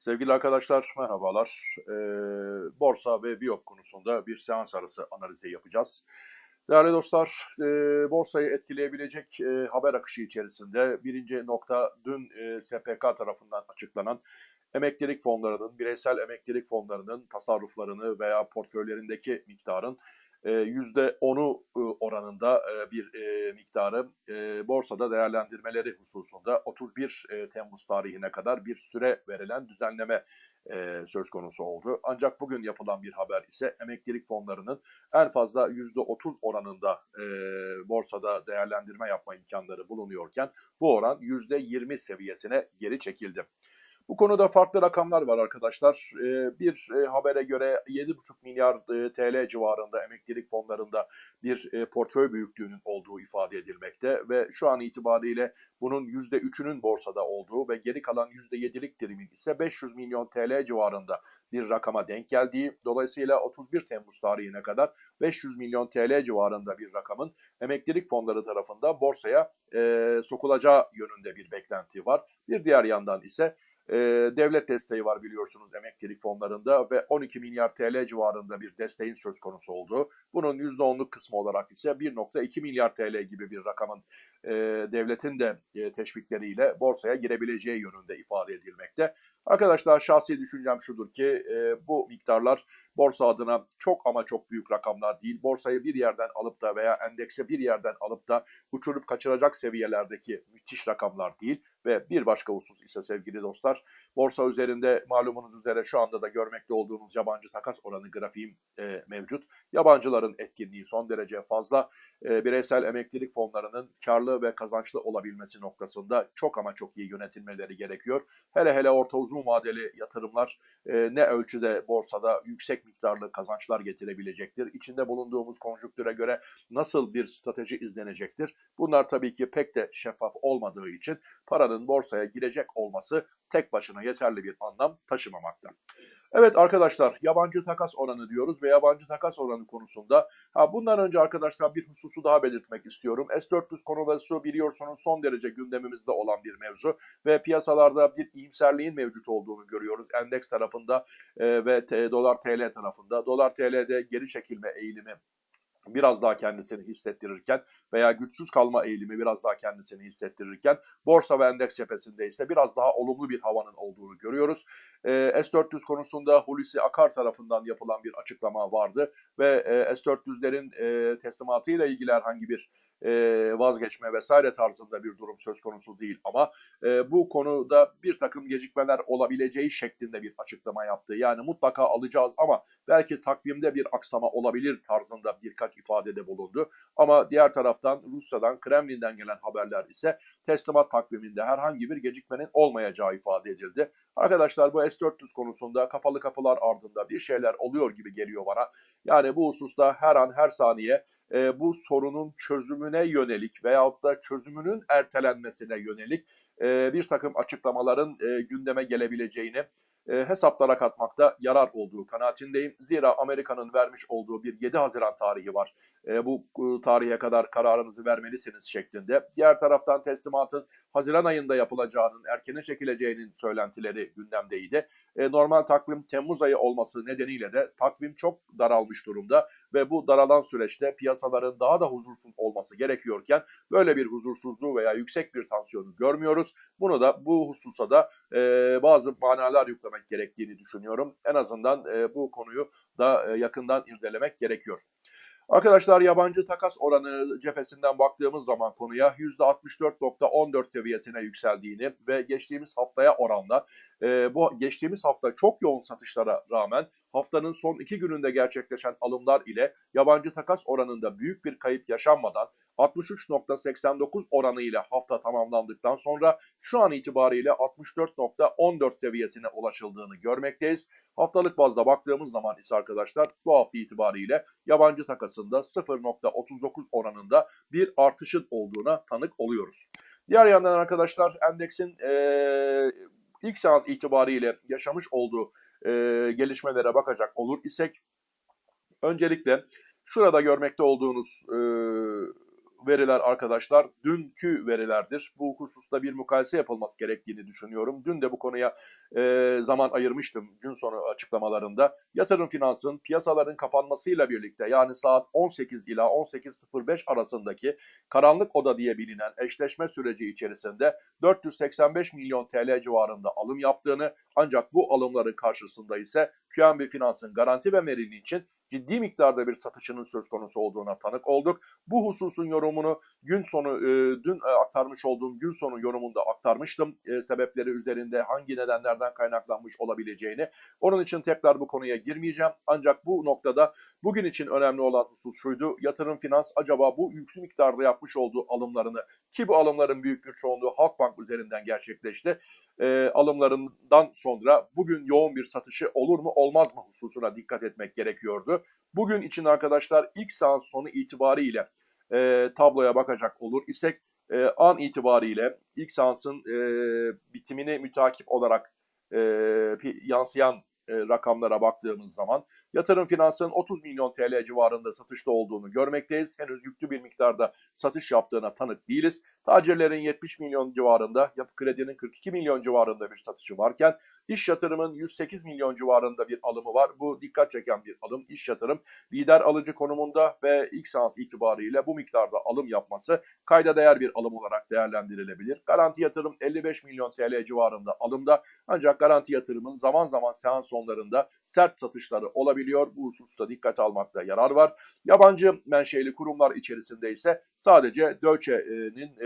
Sevgili arkadaşlar merhabalar. Ee, borsa ve biyop konusunda bir seans arası analizi yapacağız. Değerli dostlar, e, borsayı etkileyebilecek e, haber akışı içerisinde birinci nokta dün e, SPK tarafından açıklanan emeklilik fonlarının, bireysel emeklilik fonlarının tasarruflarını veya portföylerindeki miktarın %10'u oranında bir miktarı borsada değerlendirmeleri hususunda 31 Temmuz tarihine kadar bir süre verilen düzenleme söz konusu oldu. Ancak bugün yapılan bir haber ise emeklilik fonlarının en fazla %30 oranında borsada değerlendirme yapma imkanları bulunuyorken bu oran %20 seviyesine geri çekildi. Bu konuda farklı rakamlar var arkadaşlar. Ee, bir e, habere göre 7,5 milyar e, TL civarında emeklilik fonlarında bir e, portföy büyüklüğünün olduğu ifade edilmekte ve şu an itibariyle bunun %3'ünün borsada olduğu ve geri kalan %7'lik dilimin ise 500 milyon TL civarında bir rakama denk geldiği, dolayısıyla 31 Temmuz tarihine kadar 500 milyon TL civarında bir rakamın emeklilik fonları tarafında borsaya e, sokulacağı yönünde bir beklenti var. Bir diğer yandan ise e, devlet desteği var biliyorsunuz emeklilik fonlarında ve 12 milyar TL civarında bir desteğin söz konusu olduğu. Bunun %10'luk kısmı olarak ise 1.2 milyar TL gibi bir rakamın e, devletin de e, teşvikleriyle borsaya girebileceği yönünde ifade edilmekte. Arkadaşlar şahsi düşüncem şudur ki e, bu miktarlar borsa adına çok ama çok büyük rakamlar değil. Borsayı bir yerden alıp da veya endekse bir yerden alıp da uçurup kaçıracak seviyelerdeki müthiş rakamlar değil. Ve bir başka husus ise sevgili dostlar, borsa üzerinde malumunuz üzere şu anda da görmekte olduğunuz yabancı takas oranı grafiğim e, mevcut. Yabancıların etkinliği son derece fazla. E, bireysel emeklilik fonlarının karlı ve kazançlı olabilmesi noktasında çok ama çok iyi yönetilmeleri gerekiyor. Hele hele orta uzun vadeli yatırımlar e, ne ölçüde borsada yüksek miktarlı kazançlar getirebilecektir. İçinde bulunduğumuz konjüktüre göre nasıl bir strateji izlenecektir? Bunlar tabii ki pek de şeffaf olmadığı için paranın borsaya girecek olması tek başına yeterli bir anlam taşımamakta. Evet arkadaşlar yabancı takas oranı diyoruz ve yabancı takas oranı konusunda ha bundan önce arkadaşlar bir hususu daha belirtmek istiyorum. S-400 konusu biliyorsunuz son derece gündemimizde olan bir mevzu ve piyasalarda bir iyimserliğin mevcut olduğunu görüyoruz. Endeks tarafında e, ve dolar TL tarafında. Dolar TL'de geri çekilme eğilimi biraz daha kendisini hissettirirken veya güçsüz kalma eğilimi biraz daha kendisini hissettirirken borsa ve endeks cephesinde ise biraz daha olumlu bir havanın olduğunu görüyoruz. E, S-400 konusunda Hulusi Akar tarafından yapılan bir açıklama vardı ve e, S-400'lerin e, teslimatıyla ilgili herhangi bir e, vazgeçme vesaire tarzında bir durum söz konusu değil ama e, bu konuda bir takım gecikmeler olabileceği şeklinde bir açıklama yaptı. Yani mutlaka alacağız ama belki takvimde bir aksama olabilir tarzında birkaç ifadede bulundu. Ama diğer taraftan Rusya'dan, Kremlin'den gelen haberler ise teslimat takviminde herhangi bir gecikmenin olmayacağı ifade edildi. Arkadaşlar bu S-400 konusunda kapalı kapılar ardında bir şeyler oluyor gibi geliyor bana. Yani bu hususta her an her saniye e, bu sorunun çözümüne yönelik veyahut da çözümünün ertelenmesine yönelik e, bir takım açıklamaların e, gündeme gelebileceğini e, hesaplara katmakta yarar olduğu kanaatindeyim. Zira Amerika'nın vermiş olduğu bir 7 Haziran tarihi var. E, bu e, tarihe kadar kararınızı vermelisiniz şeklinde. Diğer taraftan teslimatın Haziran ayında yapılacağının, erkene çekileceğinin söylentileri gündemdeydi. Normal takvim Temmuz ayı olması nedeniyle de takvim çok daralmış durumda ve bu daralan süreçte piyasaların daha da huzursuz olması gerekiyorken böyle bir huzursuzluğu veya yüksek bir tansiyonu görmüyoruz. Bunu da bu hususa da bazı manalar yüklemek gerektiğini düşünüyorum. En azından e, bu konuyu da e, yakından irdelemek gerekiyor. Arkadaşlar yabancı takas oranı cephesinden baktığımız zaman konuya %64.14 seviyesine yükseldiğini ve geçtiğimiz haftaya oranla e, bu geçtiğimiz hafta çok yoğun satışlara rağmen haftanın son iki gününde gerçekleşen alımlar ile yabancı takas oranında büyük bir kayıp yaşanmadan 63.89 oranı ile hafta tamamlandıktan sonra şu an itibariyle 64.14 seviyesine ulaşıldığını görmekteyiz. Haftalık bazda baktığımız zaman ise arkadaşlar bu hafta itibariyle yabancı takasında 0.39 oranında bir artışın olduğuna tanık oluyoruz. Diğer yandan arkadaşlar endeksin ee, ilk seans itibariyle yaşamış olduğu e, gelişmelere bakacak olur isek öncelikle şurada görmekte olduğunuz e, veriler arkadaşlar dünkü verilerdir. Bu hususta bir mukayese yapılması gerektiğini düşünüyorum. Dün de bu konuya e, zaman ayırmıştım gün sonu açıklamalarında. Yatırım finansın piyasaların kapanmasıyla birlikte yani saat 18 ila 18.05 arasındaki karanlık oda diye bilinen eşleşme süreci içerisinde 485 milyon TL civarında alım yaptığını ancak bu alımların karşısında ise QNB Finans'ın garanti ve merili için ciddi miktarda bir satışının söz konusu olduğuna tanık olduk. Bu hususun yorumunu gün sonu e, dün e, aktarmış olduğum gün sonu yorumunda aktarmıştım. E, sebepleri üzerinde hangi nedenlerden kaynaklanmış olabileceğini. Onun için tekrar bu konuya girmeyeceğim. Ancak bu noktada bugün için önemli olan husus şuydu. Yatırım finans acaba bu yüksek miktarda yapmış olduğu alımlarını ki bu alımların büyük bir çoğunluğu Halkbank üzerinden gerçekleşti. E, alımlarından sonra bugün yoğun bir satışı olur mu olmaz mı hususuna dikkat etmek gerekiyordu. Bugün için arkadaşlar ilk saat sonu itibariyle e, tabloya bakacak olur isek e, an itibariyle ilk seansın e, bitimini mütakip olarak e, yansıyan e, rakamlara baktığımız zaman yatırım finansının 30 milyon TL civarında satışta olduğunu görmekteyiz. Henüz yüklü bir miktarda satış yaptığına tanık değiliz. Tacirlerin 70 milyon civarında, yapı kredinin 42 milyon civarında bir satışı varken iş yatırımın 108 milyon civarında bir alımı var. Bu dikkat çeken bir alım. İş yatırım lider alıcı konumunda ve ilk seans itibariyle bu miktarda alım yapması kayda değer bir alım olarak değerlendirilebilir. Garanti yatırım 55 milyon TL civarında alımda ancak garanti yatırımın zaman zaman seans sonlarında sert satışları olabiliyor. Bu hususta dikkat almakta yarar var. Yabancı menşeli kurumlar içerisinde ise sadece Deutsche'nin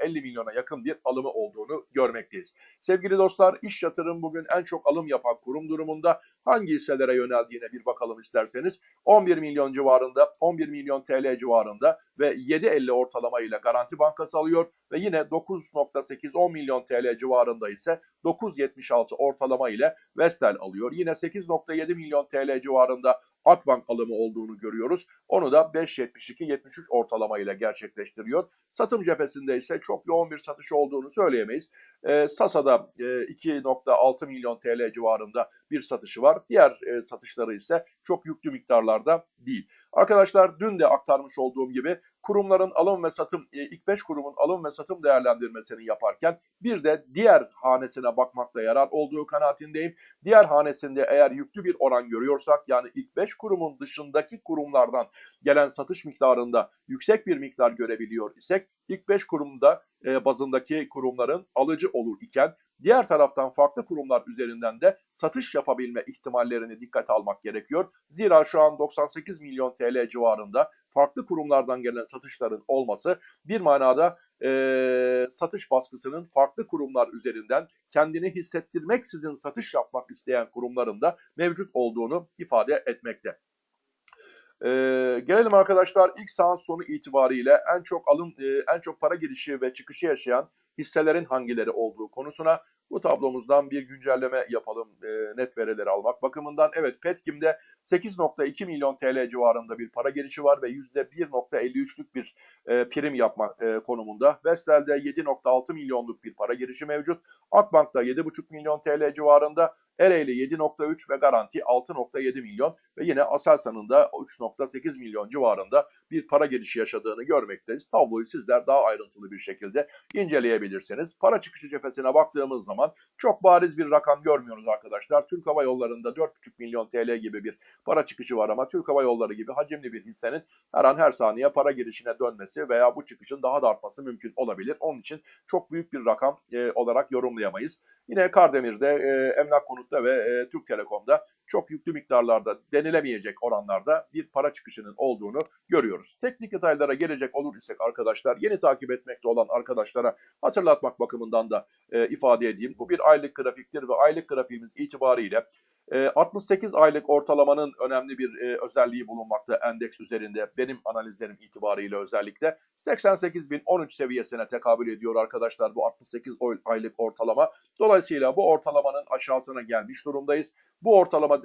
50 milyona yakın bir alımı olduğunu görmekteyiz. Sevgili dostlar iş yatırım bugün en çok alım yapan kurum durumunda hangi hisselere yöneldiğine bir bakalım isterseniz 11 milyon civarında 11 milyon TL civarında ve 7.50 ortalama ile Garanti Bankası alıyor ve yine 9.8-10 milyon TL civarında ise 9.76 ortalama ile Vestel alıyor. Yine 8.7 milyon TL civarında Akbank alımı olduğunu görüyoruz. Onu da 5.72-73 ortalama ile gerçekleştiriyor. Satım cephesinde ise çok yoğun bir satış olduğunu söyleyemeyiz. E, Sasa'da e, 2.6 milyon TL civarında bir satışı var. Diğer e, satışları ise çok yüklü miktarlarda değil. Arkadaşlar dün de aktarmış olduğum gibi kurumların alım ve satım, e, ilk 5 kurumun alım ve satım değerlendirmesini yaparken bir de diğer hanesine bakmakta yarar olduğu kanaatindeyim. Diğer hanesinde eğer yüklü bir oran görüyorsak yani ilk 5 kurumun dışındaki kurumlardan gelen satış miktarında yüksek bir miktar görebiliyor isek ilk 5 kurumda e, bazındaki kurumların alıcı olur iken diğer taraftan farklı kurumlar üzerinden de satış yapabilme ihtimallerini dikkate almak gerekiyor. Zira şu an 98 milyon TL civarında farklı kurumlardan gelen satışların olması bir manada e, satış baskısının farklı kurumlar üzerinden kendini hissettirmeksizin satış yapmak isteyen kurumların da mevcut olduğunu ifade etmekte. Ee, gelelim arkadaşlar ilk seans sonu itibariyle en çok alım, e, en çok para girişi ve çıkışı yaşayan hisselerin hangileri olduğu konusuna bu tablomuzdan bir güncelleme yapalım e, net verileri almak bakımından. Evet Petkim'de 8.2 milyon TL civarında bir para girişi var ve %1.53'lük bir e, prim yapma e, konumunda. Vestel'de 7.6 milyonluk bir para girişi mevcut. Akbank'ta 7.5 milyon TL civarında. Ereğli 7.3 ve Garanti 6.7 milyon ve yine Aselsan'ın da 3.8 milyon civarında bir para girişi yaşadığını görmekteyiz. Tabloyu sizler daha ayrıntılı bir şekilde inceleyebilirsiniz. Para çıkışı cephesine baktığımız zaman çok bariz bir rakam görmüyoruz arkadaşlar. Türk Hava Yolları'nda 4.5 milyon TL gibi bir para çıkışı var ama Türk Hava Yolları gibi hacimli bir hissenin her an her saniye para girişine dönmesi veya bu çıkışın daha da artması mümkün olabilir. Onun için çok büyük bir rakam e, olarak yorumlayamayız. Yine Kardemir'de e, emlak konutta ve e, Türk Telekom'da çok yüklü miktarlarda denilemeyecek oranlarda bir para çıkışının olduğunu görüyoruz. Teknik detaylara gelecek olur isek arkadaşlar yeni takip etmekte olan arkadaşlara hatırlatmak bakımından da e, ifade edeyim. Bu bir aylık grafiktir ve aylık grafiğimiz itibariyle 68 aylık ortalamanın önemli bir özelliği bulunmakta endeks üzerinde benim analizlerim itibariyle özellikle 88.013 seviyesine tekabül ediyor arkadaşlar bu 68 aylık ortalama. Dolayısıyla bu ortalamanın aşağısına gelmiş durumdayız. Bu ortalama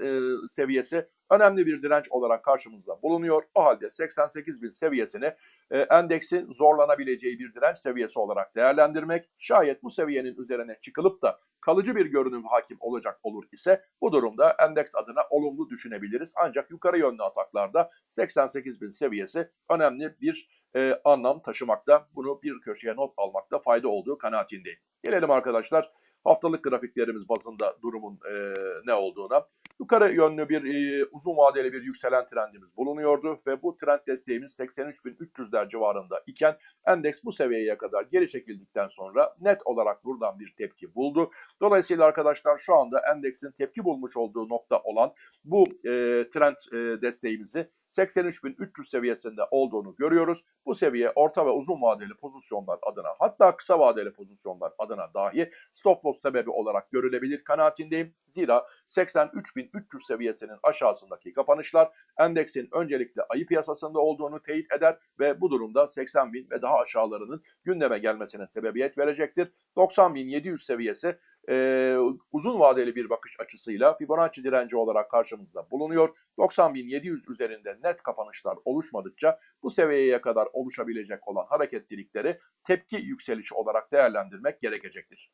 seviyesi önemli bir direnç olarak karşımızda bulunuyor. O halde 88.000 seviyesini endeksin zorlanabileceği bir direnç seviyesi olarak değerlendirmek şayet bu seviyenin üzerine çıkılıp da kalıcı bir görünüm hakim olacak olur ise bu durumda endeks adına olumlu düşünebiliriz. Ancak yukarı yönlü ataklarda 88 bin seviyesi önemli bir e, anlam taşımakta. Bunu bir köşeye not almakta fayda olduğu kanaatindeyim. Gelelim arkadaşlar haftalık grafiklerimiz bazında durumun e, ne olduğuna. Yukarı yönlü bir e, uzun vadeli bir yükselen trendimiz bulunuyordu ve bu trend desteğimiz 83.300'ler civarında iken endeks bu seviyeye kadar geri çekildikten sonra net olarak buradan bir tepki buldu. Dolayısıyla arkadaşlar şu anda endeksin tepki bulmuş olduğu nokta olan bu e, trend e, desteğimizi 83.300 seviyesinde olduğunu görüyoruz. Bu seviye orta ve uzun vadeli pozisyonlar adına hatta kısa vadeli pozisyonlar adına dahi stop loss sebebi olarak görülebilir kanaatindeyim. Zira 83.300 seviyesinin aşağısındaki kapanışlar endeksin öncelikle ayı piyasasında olduğunu teyit eder ve bu durumda 80.000 ve daha aşağılarının gündeme gelmesine sebebiyet verecektir. 90.700 seviyesi e, uzun vadeli bir bakış açısıyla Fibonacci direnci olarak karşımızda bulunuyor. 90.700 üzerinde net kapanışlar oluşmadıkça bu seviyeye kadar oluşabilecek olan hareketlilikleri tepki yükselişi olarak değerlendirmek gerekecektir.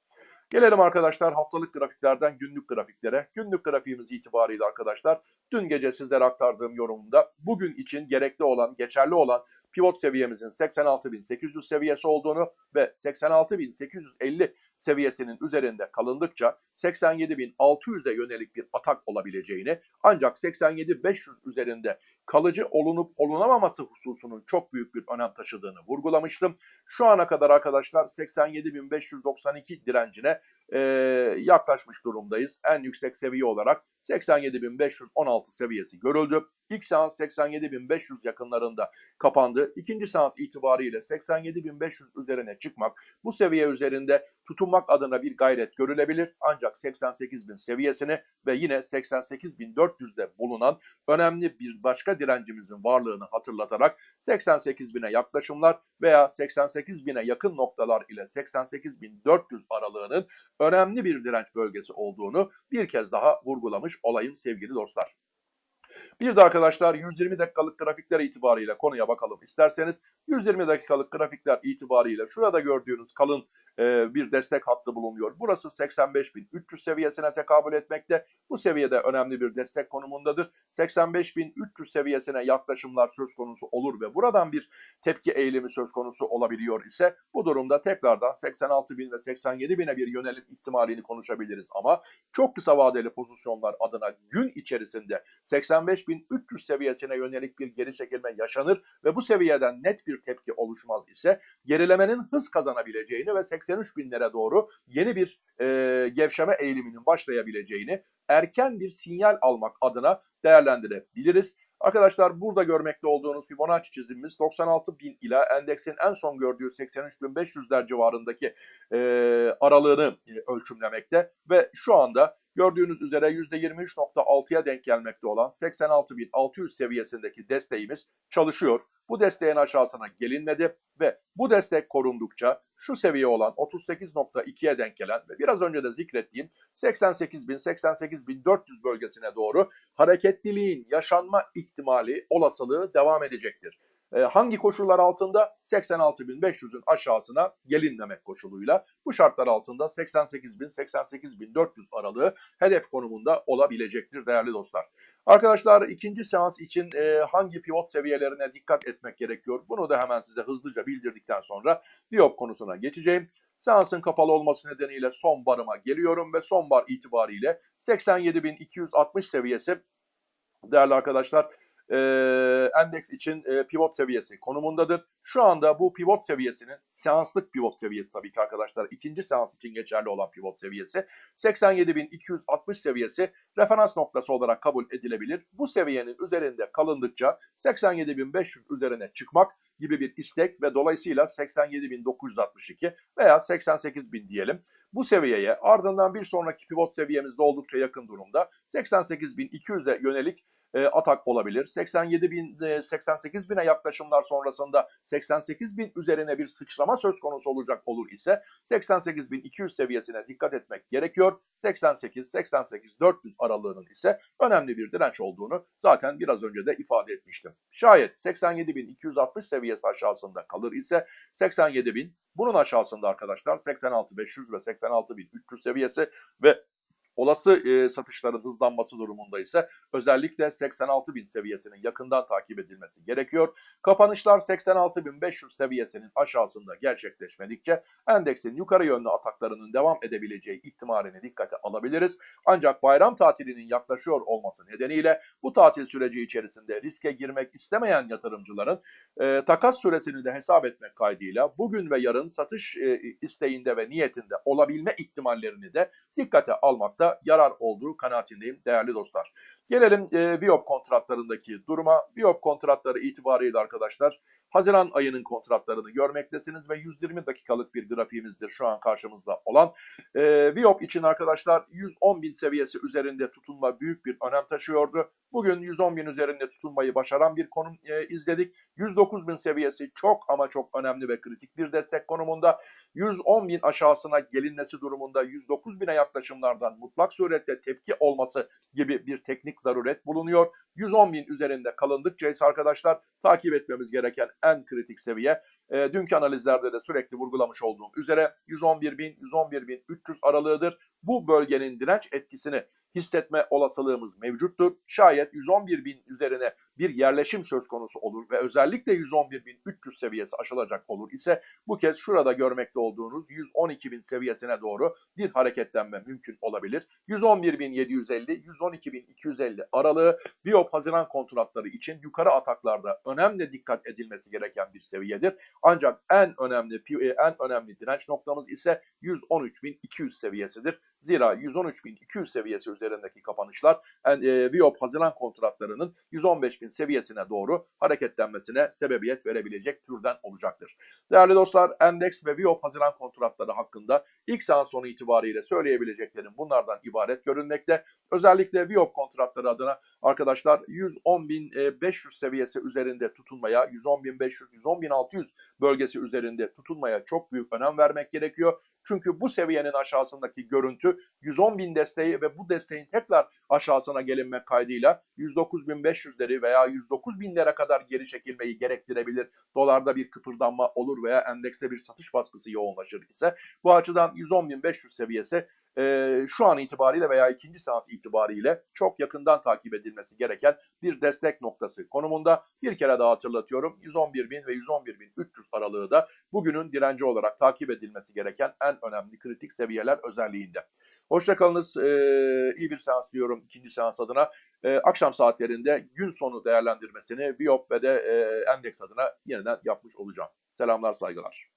Gelelim arkadaşlar haftalık grafiklerden günlük grafiklere. Günlük grafiğimiz itibariyle arkadaşlar dün gece sizlere aktardığım yorumunda bugün için gerekli olan, geçerli olan pivot seviyemizin 86.800 seviyesi olduğunu ve 86.850 seviyesinin üzerinde kalındıkça 87.600'e yönelik bir atak olabileceğini ancak 87.500 üzerinde kalıcı olunup olunamaması hususunun çok büyük bir önem taşıdığını vurgulamıştım. Şu ana kadar arkadaşlar 87.592 direncine e, yaklaşmış durumdayız. En yüksek seviye olarak 87.516 seviyesi görüldü. İlk seans 87.500 yakınlarında kapandı. İkinci seans itibariyle 87.500 üzerine çıkmak, bu seviye üzerinde tutunmak adına bir gayret görülebilir. Ancak 88.000 seviyesini ve yine 88.400'de bulunan önemli bir başka direncimizin varlığını hatırlatarak 88.000'e yaklaşımlar veya 88.000'e yakın noktalar ile 88.400 aralığının önemli bir direnç bölgesi olduğunu bir kez daha vurgulamış olayım sevgili dostlar. Bir de arkadaşlar 120 dakikalık grafikler itibariyle konuya bakalım isterseniz. 120 dakikalık grafikler itibariyle şurada gördüğünüz kalın e, bir destek hattı bulunuyor. Burası 85.300 seviyesine tekabül etmekte. Bu seviyede önemli bir destek konumundadır. 85.300 seviyesine yaklaşımlar söz konusu olur ve buradan bir tepki eğilimi söz konusu olabiliyor ise bu durumda tekrardan 86.000 ve 87.000'e bir yönelim ihtimalini konuşabiliriz ama çok kısa vadeli pozisyonlar adına gün içerisinde 85.300 seviyesine yönelik bir geri çekilme yaşanır ve bu seviyeden net bir tepki oluşmaz ise gerilemenin hız kazanabileceğini ve 83 binlere doğru yeni bir e, gevşeme eğiliminin başlayabileceğini erken bir sinyal almak adına değerlendirebiliriz. Arkadaşlar burada görmekte olduğunuz Fibonacci çizimimiz 96 bin ila endeksin en son gördüğü 83.500'ler civarındaki e, aralığını e, ölçümlemekte ve şu anda gördüğünüz üzere %23.6'ya denk gelmekte olan 86.600 seviyesindeki desteğimiz çalışıyor. Bu desteğin aşağısına gelinmedi ve bu destek korundukça şu seviye olan 38.2'ye denk gelen ve biraz önce de zikrettiğim 88.000-88.400 bölgesine doğru hareketliliğin yaşanma ihtimali, olasılığı devam edecektir. E, hangi koşullar altında? 86.500'ün aşağısına gelinmemek koşuluyla. Bu şartlar altında 88.000-88.400 aralığı hedef konumunda olabilecektir değerli dostlar. Arkadaşlar ikinci seans için e, hangi pivot seviyelerine dikkat etmek gerekiyor? Bunu da hemen size hızlıca bildirdikten sonra Diop konusuna geçeceğim. Seansın kapalı olması nedeniyle son barıma geliyorum ve son bar itibariyle 87.260 seviyesi değerli arkadaşlar e, endeks için e, pivot seviyesi konumundadır. Şu anda bu pivot seviyesinin seanslık pivot seviyesi tabii ki arkadaşlar ikinci seans için geçerli olan pivot seviyesi 87.260 seviyesi referans noktası olarak kabul edilebilir. Bu seviyenin üzerinde kalındıkça 87.500 üzerine çıkmak gibi bir istek ve dolayısıyla 87.962 veya 88.000 diyelim. Bu seviyeye ardından bir sonraki pivot seviyemizde oldukça yakın durumda 88.200'e yönelik e, atak olabilir. 87 bin, 88 bine yaklaşımlar sonrasında 88 bin üzerine bir sıçrama söz konusu olacak olur ise 88 bin 200 seviyesine dikkat etmek gerekiyor. 88-88-400 aralığının ise önemli bir direnç olduğunu zaten biraz önce de ifade etmiştim. Şayet 87 bin 260 seviyesi aşağısında kalır ise 87 bin. Bunun aşağısında arkadaşlar 86.500 ve 86.300 seviyesi ve Olası e, satışların hızlanması durumunda ise özellikle 86 bin seviyesinin yakından takip edilmesi gerekiyor. Kapanışlar 86.500 seviyesinin aşağısında gerçekleşmedikçe endeksin yukarı yönlü ataklarının devam edebileceği ihtimalini dikkate alabiliriz. Ancak bayram tatilinin yaklaşıyor olması nedeniyle bu tatil süreci içerisinde riske girmek istemeyen yatırımcıların e, takas süresini de hesap etmek kaydıyla bugün ve yarın satış e, isteğinde ve niyetinde olabilme ihtimallerini de dikkate almakta yarar olduğu kanaatindeyim değerli dostlar. Gelelim e, Viyop kontratlarındaki duruma. Viyop kontratları itibariyle arkadaşlar Haziran ayının kontratlarını görmektesiniz ve 120 dakikalık bir grafiğimizdir şu an karşımızda olan. E, Viyop için arkadaşlar 110 bin seviyesi üzerinde tutunma büyük bir önem taşıyordu. Bugün 110 bin üzerinde tutunmayı başaran bir konum e, izledik. 109 bin seviyesi çok ama çok önemli ve kritik bir destek konumunda. 110 bin aşağısına gelinmesi durumunda 109 bine yaklaşımlardan mutlak suretle tepki olması gibi bir teknik zaruret bulunuyor. 110 bin üzerinde kalındıkça ise arkadaşlar takip etmemiz gereken en kritik seviye e, dünkü analizlerde de sürekli vurgulamış olduğum üzere 111 bin 111 bin 300 aralığıdır. Bu bölgenin direnç etkisini hissetme olasılığımız mevcuttur. Şayet 111 bin üzerine bir yerleşim söz konusu olur ve özellikle 111.300 seviyesi aşılacak olur ise bu kez şurada görmekte olduğunuz 112.000 seviyesine doğru bir hareketlenme mümkün olabilir. 111.750, 112.250 aralığı Viyop Haziran kontratları için yukarı ataklarda önemli dikkat edilmesi gereken bir seviyedir. Ancak en önemli en önemli direnç noktamız ise 113.200 seviyesidir. Zira 113.200 seviyesi üzerindeki kapanışlar e, Viyop Haziran kontratlarının 115.000 seviyesine doğru hareketlenmesine sebebiyet verebilecek türden olacaktır. Değerli dostlar Endeks ve Viyop Haziran kontratları hakkında ilk seans sonu itibariyle söyleyebileceklerim bunlardan ibaret görünmekte. Özellikle Viyop kontratları adına arkadaşlar 110.500 seviyesi üzerinde tutunmaya, 110.500, 110.600 bölgesi üzerinde tutunmaya çok büyük önem vermek gerekiyor. Çünkü bu seviyenin aşağısındaki görüntü 110 bin desteği ve bu desteğin tekrar aşağısına gelinmek kaydıyla 109.500'leri veya 109 binlere kadar geri çekilmeyi gerektirebilir. Dolarda bir kıpırdanma olur veya endekste bir satış baskısı yoğunlaşır ise bu açıdan 110.500 seviyesi e, şu an itibariyle veya ikinci seans itibariyle çok yakından takip edilmesi gereken bir destek noktası konumunda. Bir kere daha hatırlatıyorum 111 bin ve 111 bin 300 aralığı da bugünün direnci olarak takip edilmesi gereken en önemli kritik seviyeler özelliğinde. Hoşçakalınız. Ee, iyi bir seans diyorum ikinci seans adına. Ee, akşam saatlerinde gün sonu değerlendirmesini Viop ve de e, Endeks adına yeniden yapmış olacağım. Selamlar, saygılar.